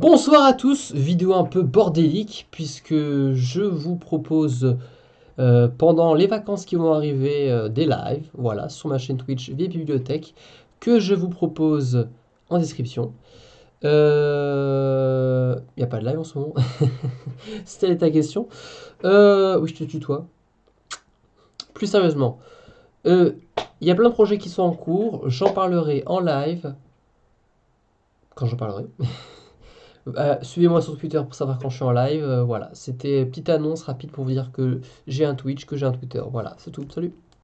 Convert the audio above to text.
Bonsoir à tous, vidéo un peu bordélique puisque je vous propose euh, pendant les vacances qui vont arriver euh, des lives, voilà, sur ma chaîne Twitch via Bibliothèque, que je vous propose en description. Il euh, n'y a pas de live en ce moment, c'était ta question. oui, je te tutoie. Plus sérieusement, il y a plein de projets qui sont en cours, j'en parlerai en live, quand j'en parlerai. Euh, suivez-moi sur Twitter pour savoir quand je suis en live. Euh, voilà, c'était petite annonce rapide pour vous dire que j'ai un Twitch, que j'ai un Twitter. Voilà, c'est tout. Salut